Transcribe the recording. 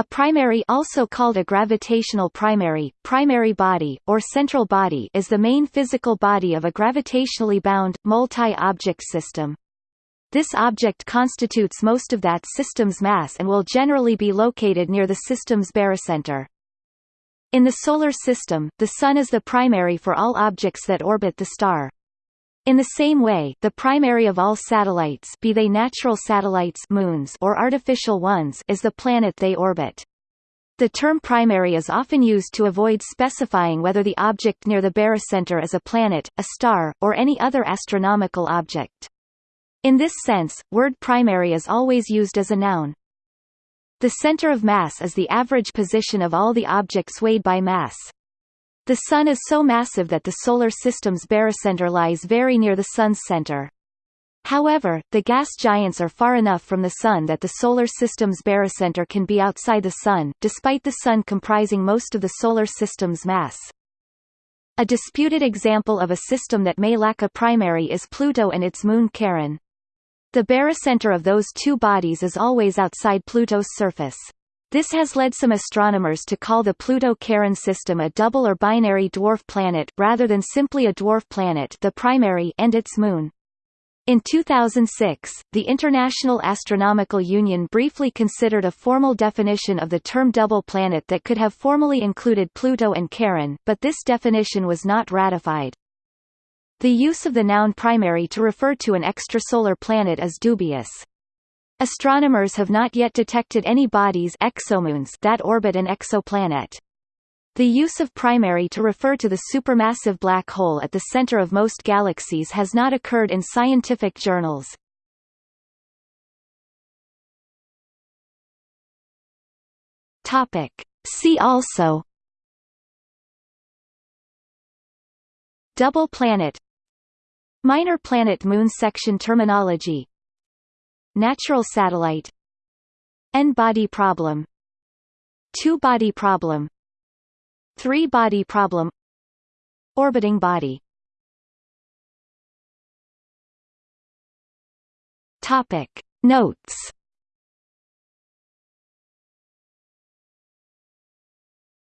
A primary also called a gravitational primary, primary body, or central body is the main physical body of a gravitationally bound, multi-object system. This object constitutes most of that system's mass and will generally be located near the system's barycenter. In the Solar System, the Sun is the primary for all objects that orbit the star. In the same way, the primary of all satellites be they natural satellites moons or artificial ones is the planet they orbit. The term primary is often used to avoid specifying whether the object near the barycenter is a planet, a star, or any other astronomical object. In this sense, word primary is always used as a noun. The center of mass is the average position of all the objects weighed by mass. The Sun is so massive that the Solar System's barycenter lies very near the Sun's center. However, the gas giants are far enough from the Sun that the Solar System's barycenter can be outside the Sun, despite the Sun comprising most of the Solar System's mass. A disputed example of a system that may lack a primary is Pluto and its moon Charon. The barycenter of those two bodies is always outside Pluto's surface. This has led some astronomers to call the Pluto-Charon system a double or binary dwarf planet rather than simply a dwarf planet the primary and its moon. In 2006, the International Astronomical Union briefly considered a formal definition of the term double planet that could have formally included Pluto and Charon, but this definition was not ratified. The use of the noun primary to refer to an extrasolar planet is dubious. Astronomers have not yet detected any bodies exomoons that orbit an exoplanet. The use of primary to refer to the supermassive black hole at the center of most galaxies has not occurred in scientific journals. Topic. See also Double planet Minor planet moon section terminology Natural satellite. N-body problem. Two-body problem. Three-body problem. Orbiting body. Topic. Notes